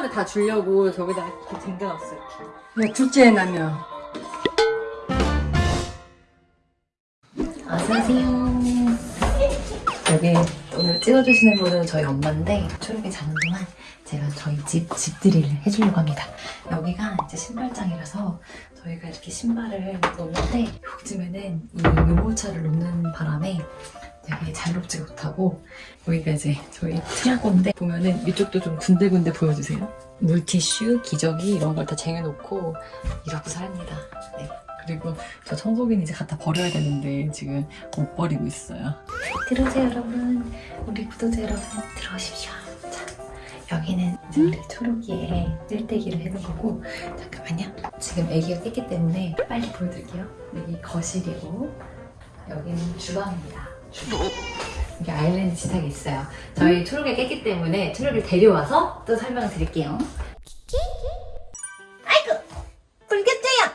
소파를 다 주려고 저기다 이렇게 쟁겨놨어 이렇게. 야, 둘째 나면. 어서오세요. 여기 오늘 찍어주시는 분은 저희 엄마인데 초록이 자는 동안 제가 저희 집 집들이를 해주려고 합니다. 여기가 이제 신발장이라서 저희가 이렇게 신발을 놓는데 요즘에는 이 유모차를 놓는 바람에 되게 잘 놓지 못하고 여기가 이제 저희 트라고인데 보면은 이쪽도 좀 군데군데 보여주세요. 물티슈, 기저귀 이런 걸 다 쟁여놓고 이러고 삽니다. 네. 그리고 저 청소기는 이제 갖다 버려야 되는데 지금 못 버리고 있어요. 들어오세요 여러분. 우리 구독자 여러분 들어오십시오. 자, 여기는 이제 우리 초록이의 쓸데기를 해놓은 거고 잠깐만요. 지금 아기가 깼기 때문에 빨리 보여드릴게요. 여기 거실이고 여기는 주방입니다. 주방. 여기 아일랜드 식탁이 있어요. 저희 초록이 깼기 때문에 초록이를 데려와서 또 설명을 드릴게요. 아이고! 불겠죠요!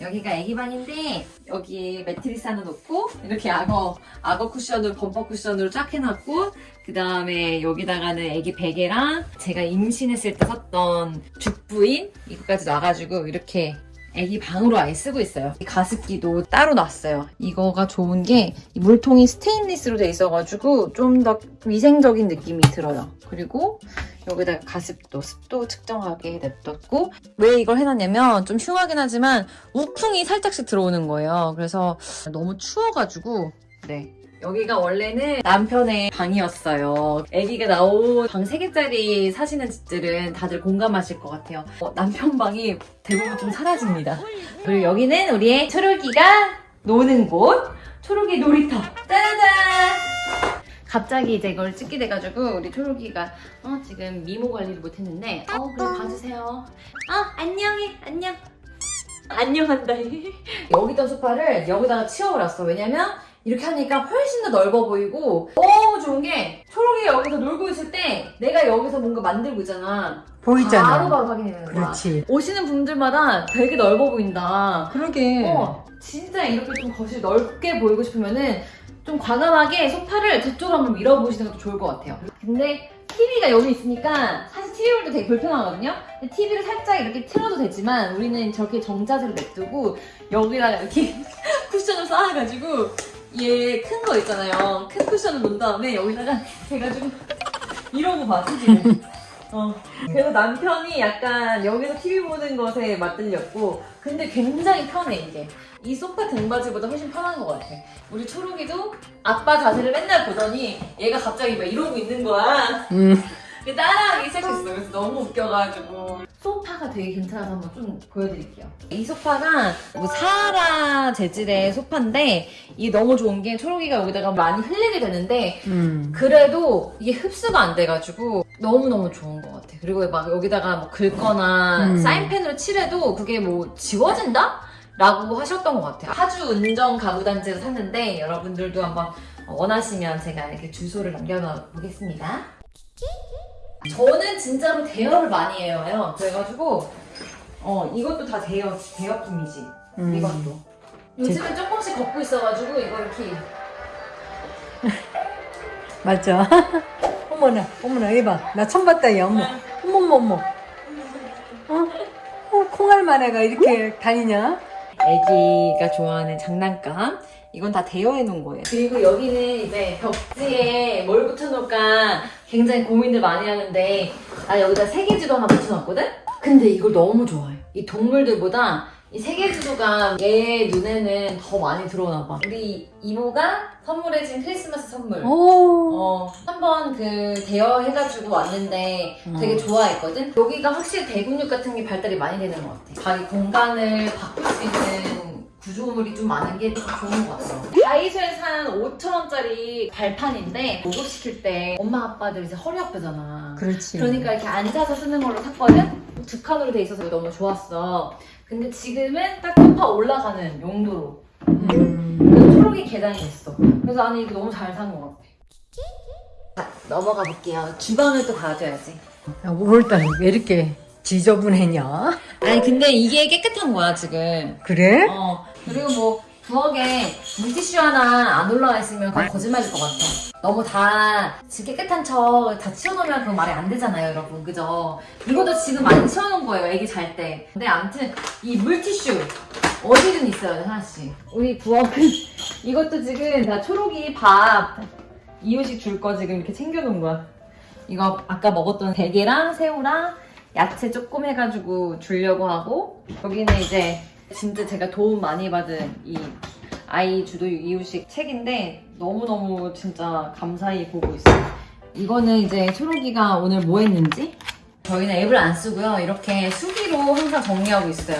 여기가 애기 방인데 여기 매트리스 하나 놓고 이렇게 악어 악어 쿠션으로 범퍼 쿠션으로 쫙 해놨고 그 다음에 여기다가는 애기 베개랑 제가 임신했을 때 샀던 죽부인 이거까지 놔가지고 이렇게 애기 방으로 아예 쓰고 있어요. 이 가습기도 따로 놨어요. 이거가 좋은 게이 물통이 스테인리스로 돼 있어가지고 좀 더 위생적인 느낌이 들어요. 그리고 여기다가 가습도, 습도 측정하게 냅뒀고 왜 이걸 해놨냐면 좀 흉하긴 하지만 우풍이 살짝씩 들어오는 거예요. 그래서 너무 추워가지고 네. 여기가 원래는 남편의 방이었어요. 아기가 나온 방 3개짜리 사시는 집들은 다들 공감하실 것 같아요. 어, 남편 방이 대부분 좀 사라집니다. 그리고 여기는 우리의 초록이가 노는 곳. 초록이 놀이터. 짜잔! 갑자기 이제 이걸 찍게 돼가지고 우리 초록이가 어, 지금 미모 관리를 못했는데 어 그래 봐주세요. 어 안녕해 안녕. 안녕한다. 여기 있던 소파를 여기다가 치워버렸어. 왜냐면 이렇게 하니까 훨씬 더 넓어 보이고 너무 좋은 게 초록이가 여기서 놀고 있을 때 내가 여기서 뭔가 만들고 있잖아. 보이잖아. 바로바로 확인해 되는 거야. 그렇지. 오시는 분들마다 되게 넓어 보인다. 그러게. 어, 진짜 이렇게 좀 거실 넓게 보이고 싶으면은 좀 과감하게 소파를 저쪽으로 한번 밀어보시는 것도 좋을 것 같아요. 근데 TV가 여기 있으니까 사실 TV 볼때 되게 불편하거든요? 근데 TV를 살짝 이렇게 틀어도 되지만 우리는 저렇게 정자세로 냅두고 여기다가 이렇게 쿠션을 쌓아가지고 얘 큰 거 있잖아요. 큰 쿠션을 놓은 다음에 여기다가 해가지고 이러고 봐, TV를. 어. 그래서 남편이 약간 여기서 TV 보는 것에 맞들렸고 근데 굉장히 편해 이게 이 소파 등받이보다 훨씬 편한 것 같아 우리 초록이도 아빠 자세를 맨날 보더니 얘가 갑자기 막 이러고 있는 거야 음. 근데 따라하기 시작했어 그래서 너무 웃겨가지고 소파가 되게 괜찮아서 한번 좀 보여드릴게요 이 소파가 뭐 사하라 재질의 소파인데 이게 너무 좋은 게 초록이가 여기다가 많이 흘리게 되는데 음. 그래도 이게 흡수가 안 돼가지고 너무너무 좋은 것 같아. 그리고 막 여기다가 뭐 긁거나 음. 사인펜으로 칠해도 그게 뭐 지워진다? 라고 하셨던 것 같아요. 하주 은정 가구단지에서 샀는데 여러분들도 한번 원하시면 제가 이렇게 주소를 남겨놓 보겠습니다. 저는 진짜로 대여를 많이 해요. 그래가지고 어 이것도 다 대여, 대여 품이지. 음. 이것도. 요즘은 조금씩 걷고 있어가지고 이거 이렇게 맞아. 어머나, 어머나, 이봐. 나 처음 봤다, 이 어머. 어머머, 어머. 어? 어, 콩알마네가 이렇게 다니냐? 애기가 좋아하는 장난감. 이건 다 대여해 놓은 거예요. 그리고 여기는 이제 벽지에 뭘 붙여놓을까 굉장히 고민을 많이 하는데 나 여기다 세계지도 하나 붙여놨거든? 근데 이걸 너무 좋아해. 이 동물들보다 이 세계 지도가 얘 눈에는 더 많이 들어오나 봐 우리 이모가 선물해준 크리스마스 선물 오. 어, 한번 그 대여해가지고 왔는데 되게 음. 좋아했거든? 여기가 확실히 대근육 같은 게 발달이 많이 되는 것 같아. 자기 공간을 바꿀 수 있는 구조물이 좀 많은 게 좋은 것 같아. 다이소에 산 5천원짜리 발판인데 목욕시킬 때 엄마 아빠들 이제 허리 아프잖아. 그렇지. 그러니까 이렇게 앉아서 쓰는 걸로 샀거든? 두 칸으로 돼 있어서 너무 좋았어. 근데 지금은 딱 소파 올라가는 용도로. 음. 그래서 초록이 계단이 있어. 그래서 아니 이거 너무 잘 산 것 같아. 자, 넘어가 볼게요. 주방을 또 봐줘야지. 야, 5월달에 왜 이렇게 지저분했냐? 아니 근데 이게 깨끗한 거야 지금. 그래? 어 그리고 뭐 부엌에 물티슈 하나 안 올라와 있으면 그건 거짓말일 것 같아. 너무 다 깨끗한 척 다 치워놓으면 그건 말이 안 되잖아요, 여러분. 그죠? 이것도 지금 많이 치워놓은 거예요, 애기 잘 때. 근데 아무튼 이 물티슈 어디든 있어요, 하나씩. 우리 부엌은 이것도 지금 다 초록이 밥 이유식 줄 거 지금 이렇게 챙겨놓은 거야. 이거 아까 먹었던 대게랑 새우랑 야채 조금 해가지고 주려고 하고 여기는 이제 진짜 제가 도움 많이 받은 이 아이 주도 이유식 책인데 너무너무 진짜 감사히 보고 있어요. 이거는 이제 초록이가 오늘 뭐 했는지 저희는 앱을 안 쓰고요. 이렇게 수기로 항상 정리하고 있어요.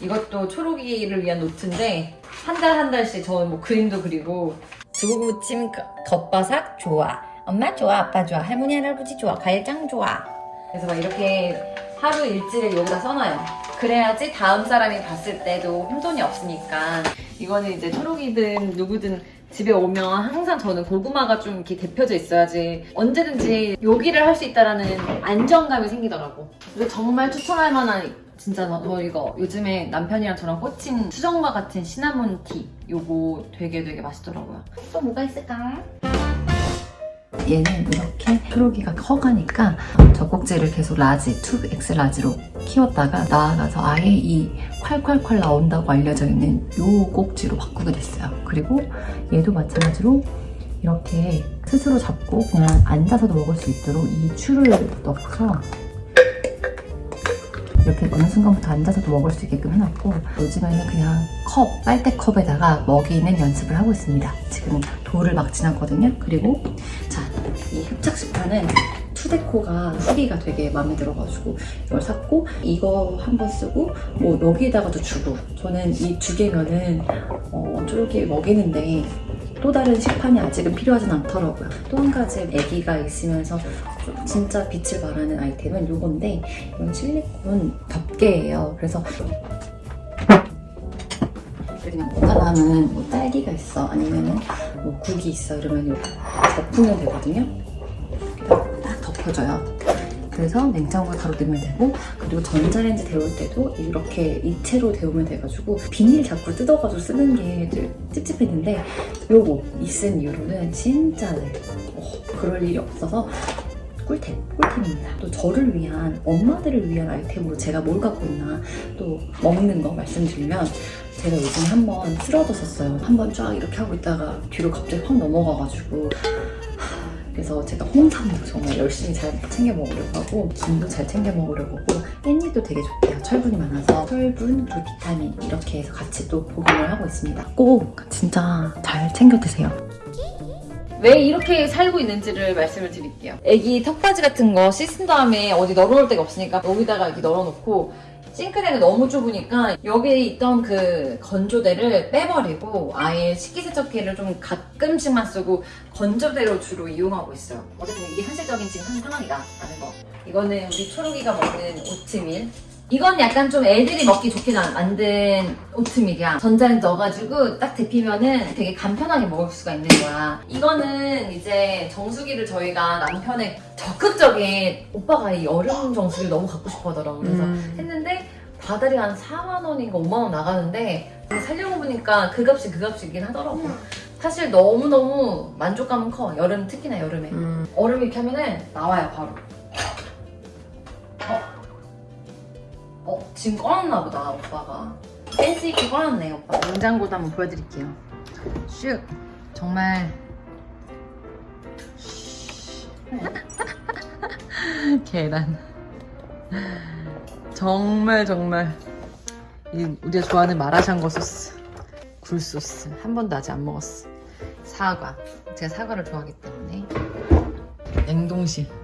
이것도 초록이를 위한 노트인데 한 달 한 달씩 저는 뭐 그림도 그리고 두부무침 겉바삭 좋아. 엄마 좋아, 아빠 좋아, 할머니 할아버지 좋아, 과일장 좋아. 그래서 막 이렇게 하루 일지를 여기다 써놔요. 그래야지 다음 사람이 봤을 때도 혼돈이 없으니까. 이거는 이제 초록이든 누구든 집에 오면 항상 저는 고구마가 좀 이렇게 데펴져 있어야지 언제든지 요기를 할 수 있다라는 안정감이 생기더라고. 그래서 정말 추천할 만한 진짜 저, 저 이거 요즘에 남편이랑 저랑 꽂힌 수정과 같은 시나몬 티 요거 되게 되게 맛있더라고요. 또 뭐가 있을까? 얘는 이렇게 초록이가 커가니까 젖꼭지를 계속 라지, 2X 라지로 키웠다가 나아가서 아예 이 콸콸콸 나온다고 알려져 있는 요 꼭지로 바꾸게 됐어요. 그리고 얘도 마찬가지로 이렇게 스스로 잡고 그냥 앉아서도 먹을 수 있도록 이 추를 넣고서 이렇게 어느 순간부터 앉아서도 먹을 수 있게끔 해놨고 요즘에는 그냥 컵, 빨대컵에다가 먹이는 연습을 하고 있습니다. 지금 돌을 막 지났거든요. 그리고 자, 이 흡착식판은 투데코가 후기가 되게 마음에 들어가지고 이걸 샀고 이거 한 번 쓰고 뭐 여기에다가도 주고 저는 이 두 개면은 어, 쫄게 먹이는데 또 다른 식판이 아직은 필요하진 않더라고요. 또 한 가지 아기가 있으면서 좀 진짜 빛을 발하는 아이템은 요건데 이건 실리콘 덮개예요. 그래서 그냥 하면 뭐 딸기가 있어 아니면은 뭐 국이 있어 이러면 요 덮으면 되거든요. 딱 덮어줘요. 그래서 냉장고에 바로 넣으면 되고 그리고 전자레인지 데울 때도 이렇게 이체로 데우면 돼가지고 비닐 자꾸 뜯어가지고 쓰는 게좀 찝찝했는데 요거 있은 이후로는 진짜 네, 어, 그럴 일이 없어서 꿀템, 꿀템입니다. 또 저를 위한 엄마들을 위한 아이템으로 제가 뭘 갖고 있나 또 먹는 거 말씀드리면 제가 요즘에 한번 쓰러졌었어요. 한번 쫙 이렇게 하고 있다가 뒤로 갑자기 확 넘어가가지고 그래서 제가 홍삼도 정말 열심히 잘 챙겨 먹으려고 하고 김도 잘 챙겨 먹으려고 하고 깻잎도 되게 좋대요. 철분이 많아서 철분, 비타민 이렇게 해서 같이 또 복용을 하고 있습니다. 꼭 진짜 잘 챙겨 드세요. 왜 이렇게 살고 있는지를 말씀을 드릴게요. 애기 턱받이 같은 거 씻은 다음에 어디 널어놓을 데가 없으니까 여기다가 이렇게 널어놓고 싱크대는 너무 좁으니까 여기에 있던 그 건조대를 빼버리고 아예 식기세척기를 좀 가끔씩만 쓰고 건조대로 주로 이용하고 있어요. 어쨌든 이게 현실적인 지금 한 상황이다 라는 거. 이거는 우리 초록이가 먹는 오트밀. 이건 약간 좀 애들이 먹기 좋게 나- 만든 오트밀이야. 전자레인지 넣어가지고 딱 데피면은 되게 간편하게 먹을 수가 있는 거야. 이거는 이제 정수기를 저희가 남편의 적극적인 오빠가 이 여름 정수기를 너무 갖고 싶어 하더라고. 그래서 음. 했는데 다달이 한 4만 원인가 5만 원 나가는데 살려고 보니까 그 값이 그 값이긴 하더라고. 사실 너무너무 만족감은 커. 여름 특히나 여름에. 음. 얼음 이렇게 하면은 나와요 바로. 어 지금 꺼놨나 보다 오빠가. 센스 있게 꺼놨네 오빠. 냉장고도 한번 보여드릴게요. 슉. 정말. 계란. 정말 정말 이 우리가 좋아하는 마라샹궈 소스, 굴 소스 한 번도 아직 안 먹었어. 사과. 제가 사과를 좋아하기 때문에 냉동실.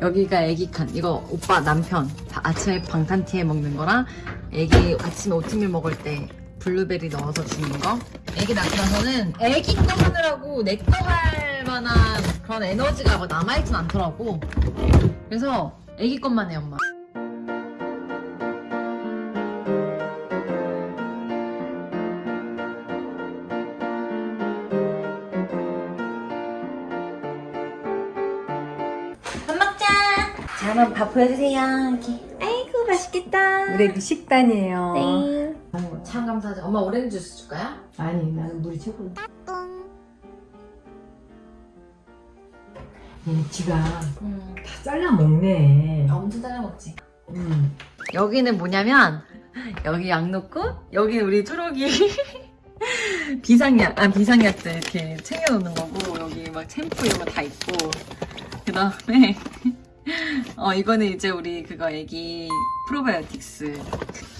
여기가 애기 칸. 이거 오빠 남편 다 아침에 방탄티에 먹는 거랑 애기 아침에 오트밀 먹을 때 블루베리 넣어서 주는 거. 애기 낳고 나서는 애기 거 하느라고 내 거 할 만한 그런 에너지가 막 남아있진 않더라고. 그래서 애기 것만 해 엄마. 한번 밥 보여주세요. 이렇게. 아이고 맛있겠다. 우리 애기 식단이에요. 네. 어, 참 감사하지. 엄마 오렌지 주스 줄까요? 아니 나는 물이 최고. 얘 지가 다 음. 잘라 먹네. 엄청 잘라 먹지. 음. 여기는 뭐냐면 여기 약 놓고 여기 우리 초록이 비상약 아 비상약들 이렇게 챙겨놓는 거고 여기 막 챔프 이런 거 다 있고 그 다음에 어 이거는 이제 우리 그거 애기 프로바이오틱스.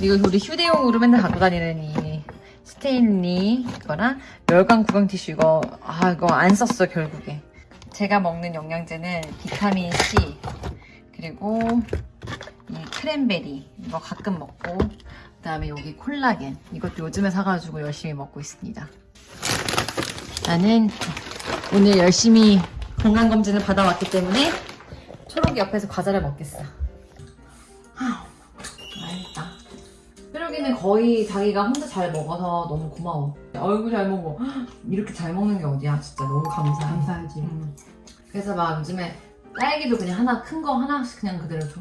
이거 우리 휴대용으로 맨날 갖고 다니는 이 스테인리 그거랑 멸관 구강 티슈 이거 아 이거 안 썼어 결국에. 제가 먹는 영양제는 비타민 C 그리고 이 크랜베리 이거 가끔 먹고 그 다음에 여기 콜라겐. 이것도 요즘에 사가지고 열심히 먹고 있습니다. 나는 오늘 열심히 건강검진을 받아왔기 때문에 초록이 옆에서 과자를 먹겠어. 하, 맛있다. 초록이는 거의 자기가 혼자 잘 먹어서 너무 고마워. 얼굴 잘 먹어. 헉, 이렇게 잘 먹는 게 어디야 진짜 너무 감사해. 감사하지. 음. 그래서 막 요즘에 딸기도 그냥 하나 큰 거 하나씩 그냥 그대로 줘.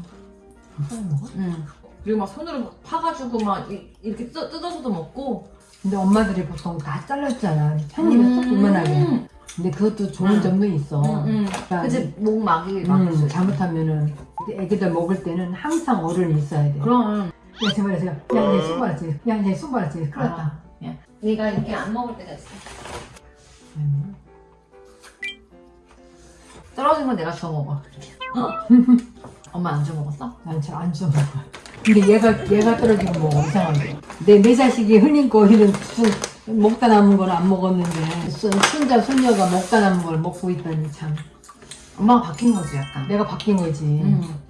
응. 먹어? 응. 그리고 막 손으로 막 파가지고 막 이- 이렇게 뜯, 뜯어서도 먹고. 근데 엄마들이 보통 다 잘랐잖아. 한 입에 쏙 이만하게. 음. 근데 그것도 좋은 응. 점도 있어. 응, 응. 그러니까 그치, 목 막이 막을 수 음, 있어. 잘못하면은 애기들 먹을 때는 항상 어른이 있어야 돼. 그럼. 야, 제발, 제발. 야, 얘 손발았지. 야, 얘 손발았지. 큰일 났다. 아, 야. 네가 이렇게 안 먹을 때가 있어. 음. 떨어진 건 내가 주워 먹어. 엄마 안 주워 먹었어? 난 잘안 줘. 근데 얘가, 얘가 떨어지고 뭐 이상하게. 내, 내 자식이 흔히 거이는 먹다 남은 걸안 먹었는데, 손, 손자, 손녀가 먹다 남은 걸 먹고 있다니 참. 엄마가 바뀐 거지 약간. 내가 바뀐 거지. 음.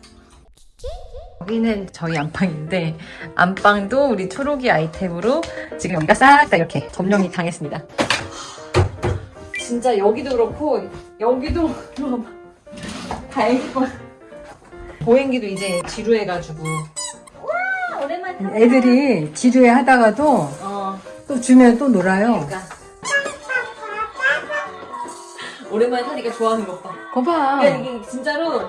여기는 저희 안방인데 안방도 우리 초록이 아이템으로 지금 여기가 싹 다 이렇게 점령이 당했습니다. 진짜 여기도 그렇고 여기도 다 애기 거. 보행기도 이제 지루해가지고. 와 오랜만에. 애들이 지루해 하다가도 어 또 주면 또 놀아요. 그러니까. 오랜만에 타니까 좋아하는 것 봐. 거봐. 그러니까 이게 진짜로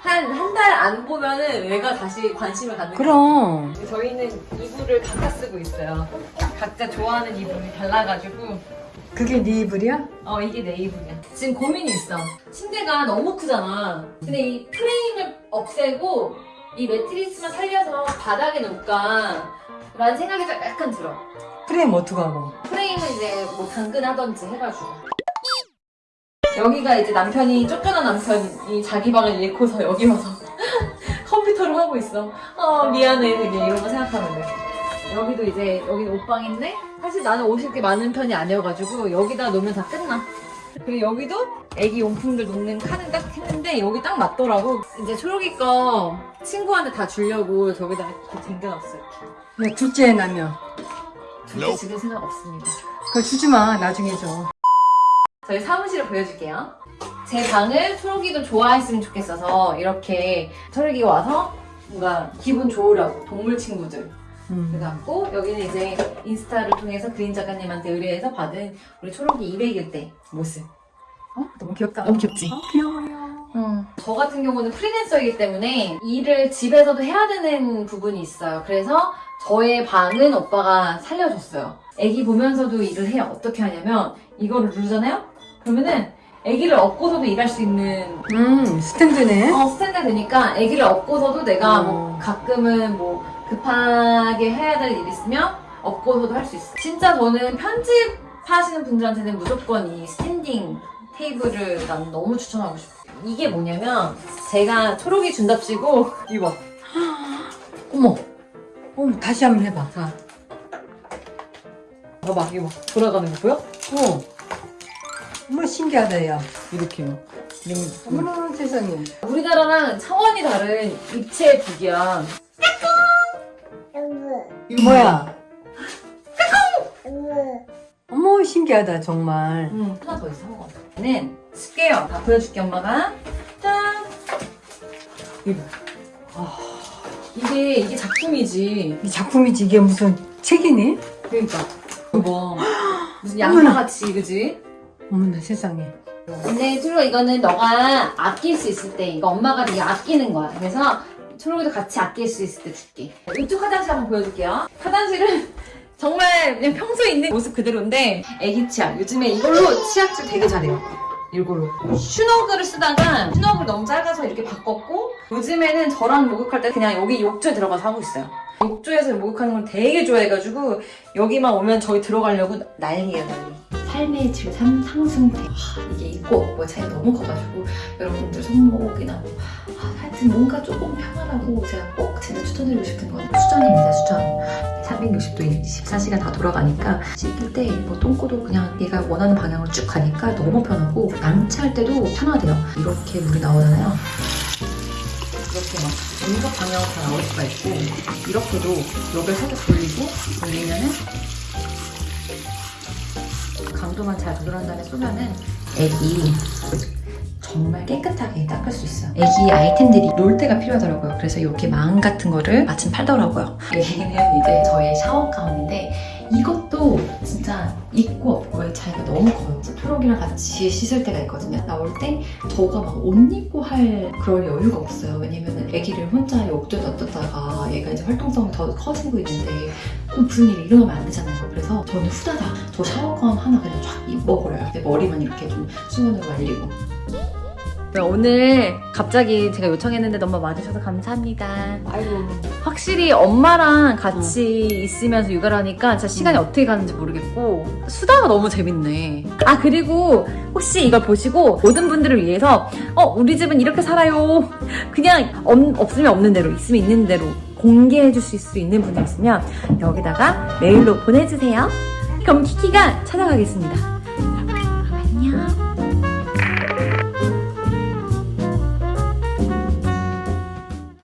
한 한 달 안 보면은 얘가 다시 관심을 갖는. 그럼. 저희는 이불을 각각 쓰고 있어요. 각자 좋아하는 이불이 달라가지고 그게 네 이불이야? 어 이게 내 이불이야. 지금 고민이 있어. 침대가 너무 크잖아. 근데 이 프레임을 없애고 이 매트리스만 살려서 바닥에 놓을까 라는 생각이 약간 들어. 프레임 어떡하고. 프레임은 이제 뭐 당근하던지 해가지고. 여기가 이제 남편이 쫓겨난 남편이 자기 방을 잃고서 여기 와서 컴퓨터를 하고 있어. 어 미안해 되게 이런 거 생각하면 돼. 여기도 이제 여기는 옷방인데 사실 나는 옷이 그렇게 많은 편이 아니어가지고 여기다 놓으면 다 끝나. 그리고 여기도 애기 용품들 놓는 칸을 딱 했는데 여기 딱 맞더라고. 이제 초록이 거 친구한테 다 주려고 저기다 이렇게 쟁겨놨어 이렇게. 야, 둘째 나면. 둘째 지금 생각 없습니다. 그거 주지 마. 나중에 줘. 저희 사무실을 보여줄게요. 제 방을 초록이도 좋아했으면 좋겠어서 이렇게 초록이가 와서 뭔가 기분 좋으라고 동물 친구들 음. 그래갖고 여기는 이제 인스타를 통해서 그린 작가님한테 의뢰해서 받은 우리 초록이 200일 때 모습. 어? 너무 귀엽다. 너무 귀엽지? 어, 귀여워요. 저 같은 경우는 프리랜서이기 때문에 일을 집에서도 해야 되는 부분이 있어요. 그래서 저의 방은 오빠가 살려줬어요. 애기 보면서도 일을 해요. 어떻게 하냐면 이거를 누르잖아요? 그러면은 애기를 업고서도 일할 수 있는 음, 스탠드네. 어, 스탠드 되니까 애기를 업고서도 내가 뭐 어. 가끔은 뭐 급하게 해야 될 일 있으면 업고서도 할 수 있어. 진짜 저는 편집 하시는 분들한테는 무조건 이 standing 테이블을 난 너무 추천하고 싶어. 이게 뭐냐면 제가 초록이 준답시고 이거 어머. 어머, 다시 한번 해봐. 자 봐봐 이거 돌아가는 거 보여? 어. 어머, 신기하다, 야. 이렇게요. 어머나, 세상에. 우리나라랑 차원이 다른 입체 기기야. 이거 뭐야? 어머, 신기하다, 정말. 응, 하나 더 있어, 한는 쓸게요. 다 보여줄게, 엄마가. 짠! 이거. 아, 이게, 이게 작품이지. 이 작품이지, 이게 무슨 책이니? 그러니까. 이거 봐. 무슨 양파같이, 그지? 어머나, 세상에. 근데 초록 이거는 너가 아낄 수 있을 때, 이거 엄마가 되게 아끼는 거야. 그래서 초록이도 같이 아낄 수 있을 때 줄게. 이쪽 화장실 한번 보여줄게요. 화장실은 정말 그냥 평소에 있는 모습 그대로인데 애기 치약 요즘에 이걸로 치약질 되게 잘해요 이걸로 슈너그를 쓰다가 슈너그 너무 작아서 이렇게 바꿨고 요즘에는 저랑 목욕할 때 그냥 여기 욕조에 들어가서 하고 있어요. 욕조에서 목욕하는 걸 되게 좋아해가지고 여기만 오면 저희 들어가려고 난리예요 난리 삶의 질 상- 상승태. 하, 이게 있고 없고 차이 너무 커가지고 여러분들 손목이나 뭐 아, 하여튼 뭔가 조금 편하라고 제가 꼭 진짜 추천드리고 싶은 건 수전입니다 수전. 360도 24시간 다 돌아가니까 씻길 때 뭐 똥꼬도 그냥 얘가 원하는 방향으로 쭉 가니까 너무 편하고 양치할 때도 편하대요. 이렇게 물이 나오잖아요. 이렇게 막 전각 방향으로 다 나올 수가 있고 이렇게도 여기를 살짝 돌리고 돌리면은 강도만 잘 조절한 다음에 쏘면은 애기 정말 깨끗하게 닦을 수 있어요. 애기 아이템들이 놀 때가 필요하더라고요. 그래서 이렇게 망 같은 거를 마침 팔더라고요. 여기는 이제 저의 샤워 가운인데 이것도 진짜 있고 없고의 차이가 너무 커요. 초록이랑 같이 씻을 때가 있거든요. 나올 때 저가 막 옷 입고 할 그럴 여유가 없어요. 왜냐면 애기를 혼자 욕조에 놔뒀다가 얘가 이제 활동성이 더 커지고 있는데 또 무슨 일이 일어나면 안 되잖아요. 그래서 저는 후다닥 저 샤워건 하나 그냥 쫙 입어버려요. 내 머리만 이렇게 좀 수건으로 말리고. 네, 오늘 갑자기 제가 요청했는데 너무 와주셔서 감사합니다. 아이고 확실히 엄마랑 같이 있으면서 육아를 하니까 진짜 시간이 어떻게 가는지 모르겠고 수다가 너무 재밌네. 아 그리고 혹시 이걸 보시고 모든 분들을 위해서 어 우리 집은 이렇게 살아요. 그냥 없, 없으면 없는 대로 있으면 있는 대로 공개해 주실 수 있는 분이 있으면 여기다가 메일로 보내주세요. 그럼 키키가 찾아가겠습니다.